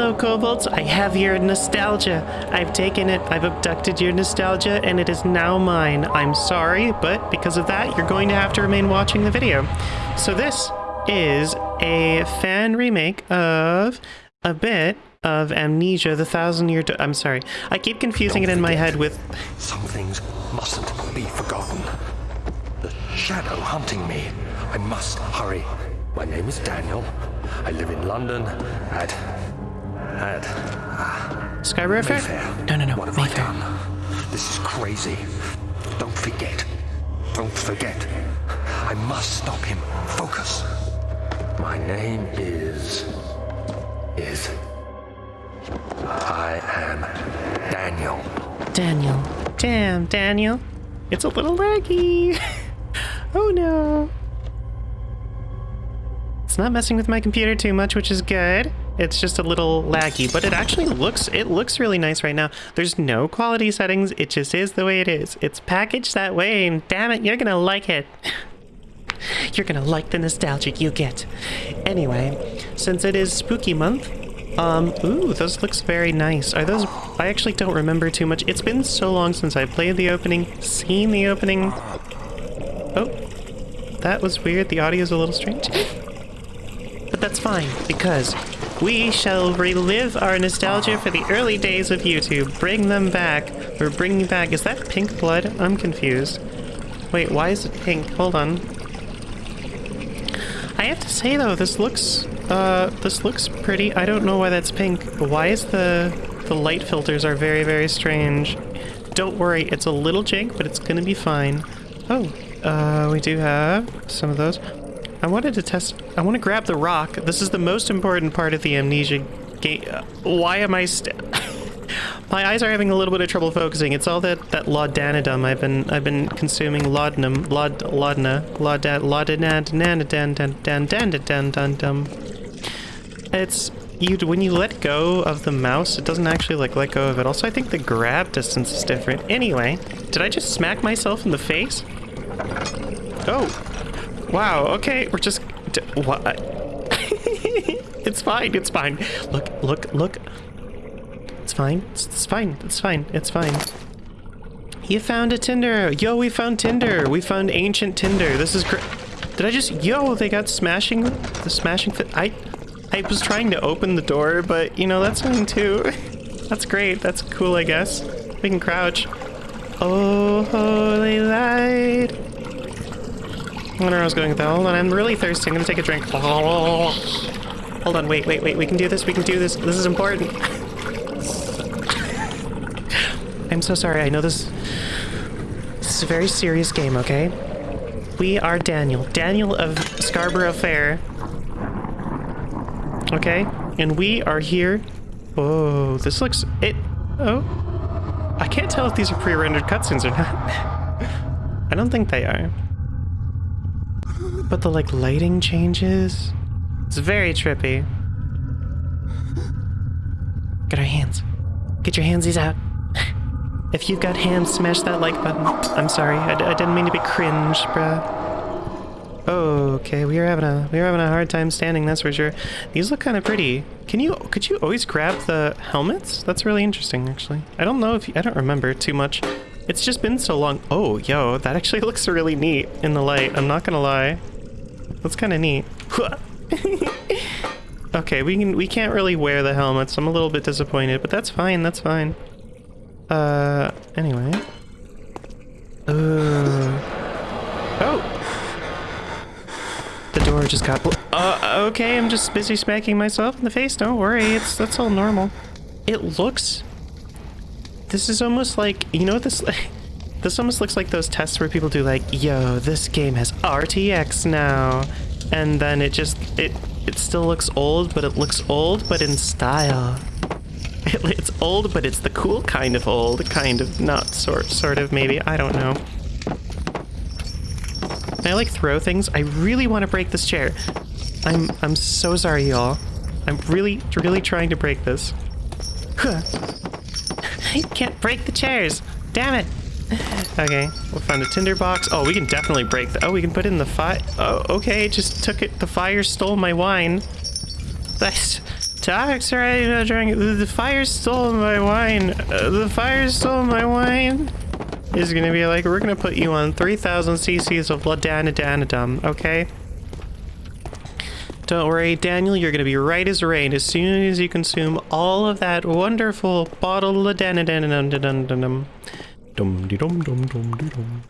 Hello, kobolds. I have your nostalgia. I've taken it, I've abducted your nostalgia, and it is now mine. I'm sorry, but because of that, you're going to have to remain watching the video. So this is a fan remake of a bit of Amnesia, the Thousand Year... I'm sorry. I keep confusing Don't it in my head with... Some things mustn't be forgotten. The shadow hunting me. I must hurry. My name is Daniel. I live in London at. Fair? Mayfair. No, no, no. What have Mayfair. I done? This is crazy. Don't forget. Don't forget. I must stop him. Focus. My name is. is. I am Daniel. Daniel. Damn, Daniel. It's a little laggy. oh no. It's not messing with my computer too much, which is good. It's just a little laggy, but it actually looks it looks really nice right now. There's no quality settings. It just is the way it is. It's packaged that way, and damn it, you're gonna like it. You're gonna like the nostalgic you get. Anyway, since it is spooky month, um, ooh, those looks very nice. Are those, I actually don't remember too much. It's been so long since I played the opening, seen the opening. Oh, that was weird. The audio's a little strange. But that's fine, because we shall relive our nostalgia for the early days of YouTube. Bring them back. We're bringing back, is that pink blood? I'm confused. Wait, why is it pink? Hold on. I have to say though, this looks, uh, this looks pretty. I don't know why that's pink. Why is the, the light filters are very, very strange. Don't worry, it's a little jank, but it's gonna be fine. Oh, uh, we do have some of those. I wanted to test... I want to grab the rock. This is the most important part of the amnesia game. Uh, why am I My eyes are having a little bit of trouble focusing. It's all that, that laudanidum I've been I've been consuming laudanum laud laudna laudan laudanadum. It's you when you let go of the mouse, it doesn't actually like let go of it. Also, I think the grab distance is different. Anyway, did I just smack myself in the face? Oh wow. Okay, we're just what? it's fine. It's fine. Look, look, look. It's fine. It's, it's fine. It's fine. It's fine. You found a Tinder. Yo, we found Tinder. We found ancient Tinder. This is great. Did I just... Yo, they got smashing... The smashing fit... I... I was trying to open the door, but, you know, that's fine too. That's great. That's cool, I guess. We can crouch. Oh, holy light. I wonder where I was going with that. Hold on, I'm really thirsty. I'm gonna take a drink. Hold on, wait, wait, wait. We can do this. We can do this. This is important. I'm so sorry. I know this... This is a very serious game, okay? We are Daniel. Daniel of Scarborough Fair. Okay? And we are here... Whoa, this looks... It... Oh. I can't tell if these are pre-rendered cutscenes or not. I don't think they are. But the, like, lighting changes... It's very trippy. Get our hands. Get your handsies out. If you've got hands, smash that like button. I'm sorry, I, d I didn't mean to be cringe, bruh. Okay, we are having a we are having a hard time standing. That's for sure. These look kind of pretty. Can you could you always grab the helmets? That's really interesting, actually. I don't know if you, I don't remember too much. It's just been so long. Oh, yo, that actually looks really neat in the light. I'm not gonna lie. That's kind of neat. okay, we can we can't really wear the helmets. I'm a little bit disappointed, but that's fine. That's fine. Uh, anyway. Uh, oh! The door just got... Uh, okay, I'm just busy smacking myself in the face. Don't worry, it's that's all normal. It looks... This is almost like... You know what this... This almost looks like those tests where people do like, yo, this game has RTX now. And then it just... It, it still looks old, but it looks old, but in style. It's old, but it's the cool kind of old, kind of not sort sort of maybe. I don't know. I like throw things? I really want to break this chair. I'm I'm so sorry, y'all. I'm really really trying to break this. Huh. I can't break the chairs. Damn it. Okay, we'll find a tinder box. Oh, we can definitely break the. Oh, we can put in the fire. Oh, okay. Just took it. The fire stole my wine. That's Talks right now drinking. The, the fire stole my wine. Uh, the fire stole my wine. Is gonna be like, we're gonna put you on 3,000 cc's of Ladanadanadum, okay? Don't worry, Daniel, you're gonna be right as rain as soon as you consume all of that wonderful bottle of Ladanadanadum. Dum de dum dum dum de dum.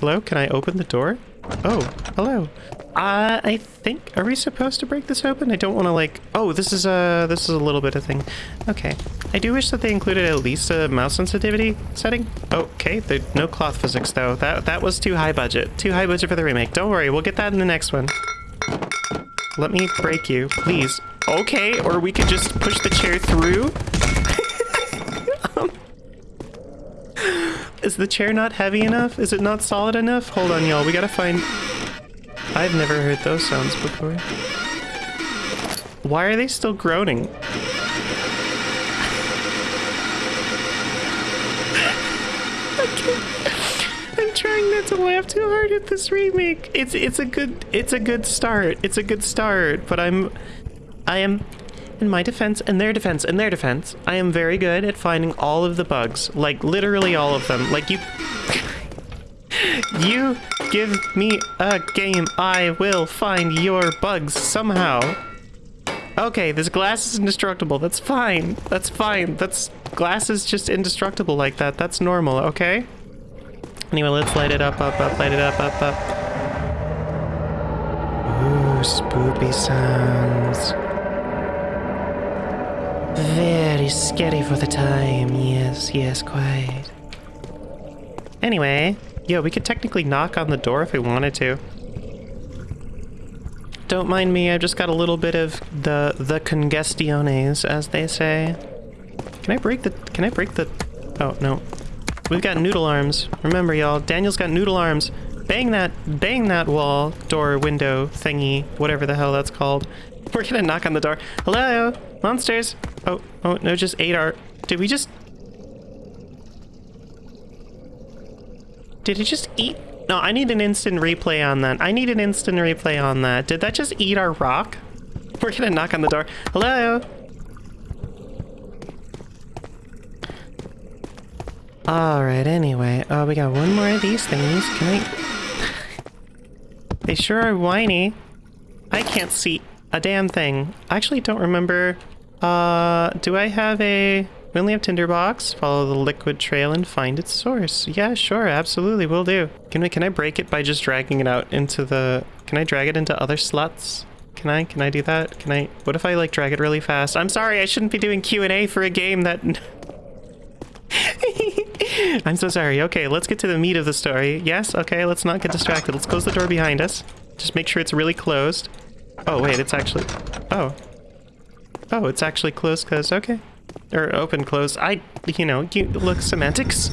Hello, can I open the door? Oh, hello. Uh, I think, are we supposed to break this open? I don't want to like, oh, this is a, this is a little bit of thing. Okay. I do wish that they included at least a mouse sensitivity setting. Okay, no cloth physics though. That, that was too high budget. Too high budget for the remake. Don't worry, we'll get that in the next one. Let me break you, please. Okay, or we could just push the chair through. um, is the chair not heavy enough? Is it not solid enough? Hold on, y'all. We gotta find... I've never heard those sounds before. Why are they still groaning? I'm trying not to laugh too hard at this remake. It's it's a good it's a good start. It's a good start, but I'm I am in my defense and their defense and their defense. I am very good at finding all of the bugs, like literally all of them. Like you You give me a game, I will find your bugs somehow. Okay, this glass is indestructible. That's fine. That's fine. That's glass is just indestructible like that. That's normal, okay? Anyway, let's light it up, up, up, light it up, up, up. Ooh, spoopy sounds. Very scary for the time. Yes, yes, quite. Anyway, yeah, we could technically knock on the door if we wanted to. Don't mind me, I've just got a little bit of the the congestiones, as they say. Can I break the can I break the Oh no. We've got noodle arms. Remember y'all, Daniel's got noodle arms. Bang that bang that wall, door, window, thingy, whatever the hell that's called. We're gonna knock on the door. Hello? Monsters? Oh, oh no, just ate our did we just Did it just eat? No, I need an instant replay on that. I need an instant replay on that. Did that just eat our rock? We're gonna knock on the door. Hello? Alright, anyway. Oh, we got one more of these things. Can I... they sure are whiny. I can't see a damn thing. I actually don't remember... Uh, do I have a... We only have Tinderbox. Follow the liquid trail and find its source. Yeah, sure, absolutely, will do. Can we? Can I break it by just dragging it out into the? Can I drag it into other slots? Can I? Can I do that? Can I? What if I like drag it really fast? I'm sorry, I shouldn't be doing Q and A for a game that. I'm so sorry. Okay, let's get to the meat of the story. Yes. Okay, let's not get distracted. Let's close the door behind us. Just make sure it's really closed. Oh wait, it's actually. Oh. Oh, it's actually closed because okay. Or open, close. I, you know, you look semantics.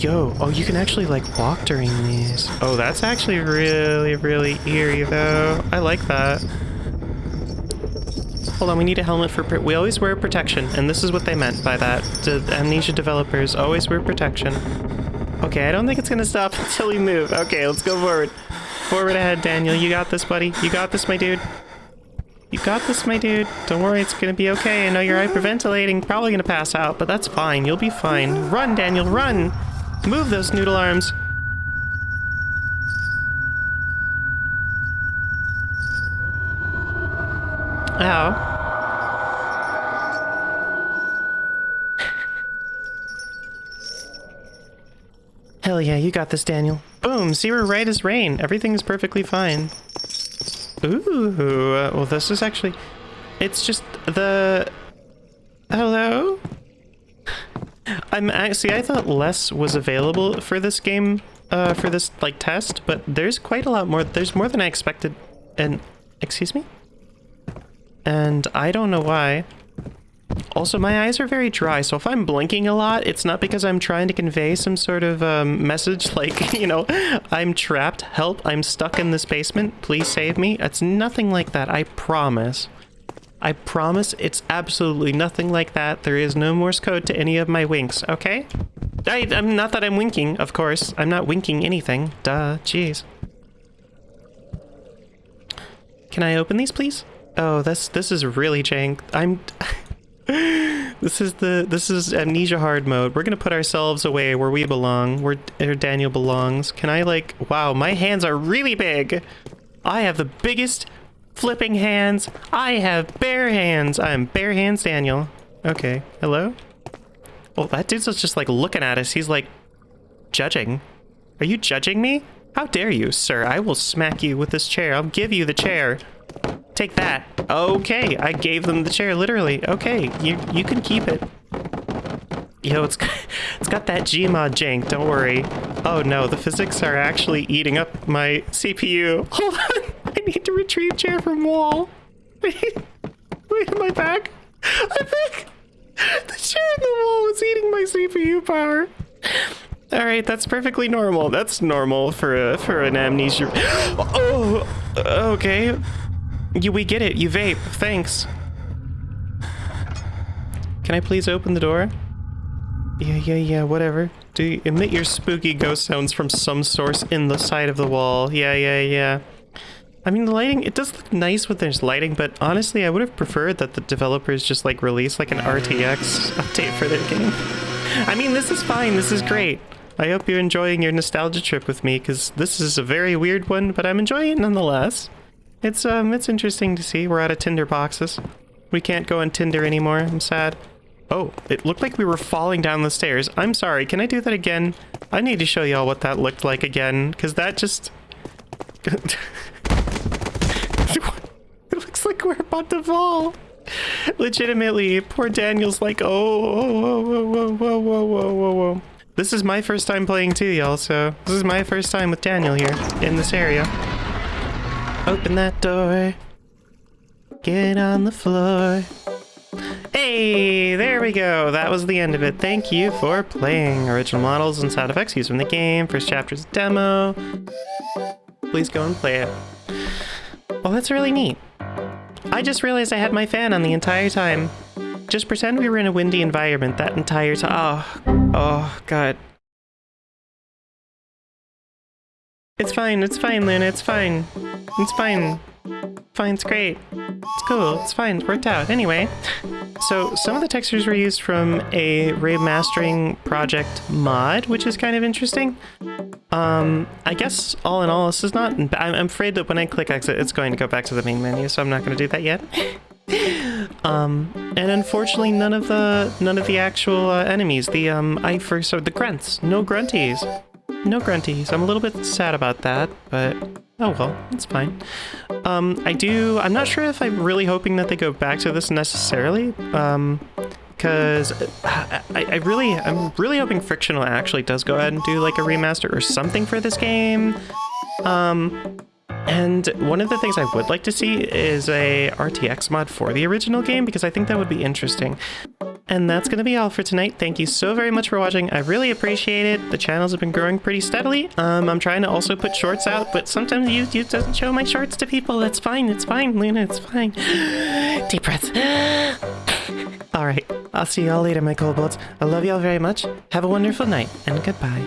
Yo, oh, you can actually like walk during these. Oh, that's actually really, really eerie though. I like that. Hold on, we need a helmet for, we always wear protection, and this is what they meant by that. The Amnesia developers always wear protection. Okay, I don't think it's gonna stop until we move. Okay, let's go forward. Forward ahead, Daniel. You got this, buddy. You got this, my dude. You got this, my dude. Don't worry, it's gonna be okay. I know you're hyperventilating, probably gonna pass out, but that's fine. You'll be fine. Run, Daniel, run! Move those noodle arms. Ow. Hell yeah, you got this, Daniel. Boom, see we're right as rain. Everything's perfectly fine. Ooh, well this is actually... It's just the... Hello? I'm actually, I thought less was available for this game, uh, for this, like, test, but there's quite a lot more, there's more than I expected, and, excuse me? And I don't know why. Also, my eyes are very dry, so if I'm blinking a lot, it's not because I'm trying to convey some sort of um, message like, you know, I'm trapped, help, I'm stuck in this basement, please save me. It's nothing like that, I promise. I promise it's absolutely nothing like that. There is no Morse code to any of my winks, okay? I, am not that I'm winking, of course. I'm not winking anything. Duh, jeez. Can I open these, please? Oh, this this is really jank. I'm. this is the this is amnesia hard mode. We're gonna put ourselves away where we belong, where, where Daniel belongs. Can I like? Wow, my hands are really big. I have the biggest flipping hands. I have bare hands. I'm bare hands Daniel. Okay, hello. Oh, that dude's just like looking at us. He's like judging. Are you judging me? How dare you, sir? I will smack you with this chair. I'll give you the chair. Take that. Okay, I gave them the chair, literally. Okay, you you can keep it. Yo, it's it's got that Gmod jank, don't worry. Oh no, the physics are actually eating up my CPU. Hold on, I need to retrieve chair from wall. Wait, wait, am I back? I think! The chair in the wall was eating my CPU power. All right, that's perfectly normal. That's normal for a, for an amnesia. Oh, okay. You, we get it. You vape. Thanks. Can I please open the door? Yeah, yeah, yeah, whatever. Do you emit your spooky ghost sounds from some source in the side of the wall. Yeah, yeah, yeah. I mean, the lighting, it does look nice when there's lighting, but honestly, I would have preferred that the developers just like release like an RTX update for their game. I mean, this is fine. This is great. I hope you're enjoying your nostalgia trip with me, because this is a very weird one, but I'm enjoying it nonetheless. It's, um, it's interesting to see. We're out of Tinder boxes. We can't go on Tinder anymore. I'm sad. Oh, it looked like we were falling down the stairs. I'm sorry, can I do that again? I need to show y'all what that looked like again, because that just... it looks like we're about to fall. Legitimately, poor Daniel's like, oh, whoa, whoa, whoa, whoa, whoa, whoa, whoa, whoa. This is my first time playing too, y'all, so this is my first time with Daniel here in this area. Open that door. Get on the floor. Hey, there we go. That was the end of it. Thank you for playing. Original models and sound effects used from the game. First chapter's demo. Please go and play it. Well, that's really neat. I just realized I had my fan on the entire time. Just pretend we were in a windy environment that entire time. Oh, oh, God. It's fine, it's fine, Luna, it's fine. It's fine. Fine, it's great. It's cool, it's fine, it worked out. Anyway, so some of the textures were used from a remastering project mod, which is kind of interesting. Um, I guess all in all, this is not... I'm afraid that when I click exit, it's going to go back to the main menu, so I'm not going to do that yet. um, and unfortunately, none of the none of the actual uh, enemies, the um, I first or the grunts, no grunties, no grunties. I'm a little bit sad about that, but oh well, it's fine. Um, I do. I'm not sure if I'm really hoping that they go back to this necessarily. Um, because I, I, really, I'm really hoping Frictional actually does go ahead and do like a remaster or something for this game. Um, and one of the things I would like to see is a RTX mod for the original game because I think that would be interesting. And that's going to be all for tonight. Thank you so very much for watching. I really appreciate it. The channels have been growing pretty steadily. Um, I'm trying to also put shorts out, but sometimes YouTube doesn't show my shorts to people. That's fine. It's fine, Luna. It's fine. Deep breaths. all right. I'll see y'all later, my kobolds. I love y'all very much. Have a wonderful night, and goodbye.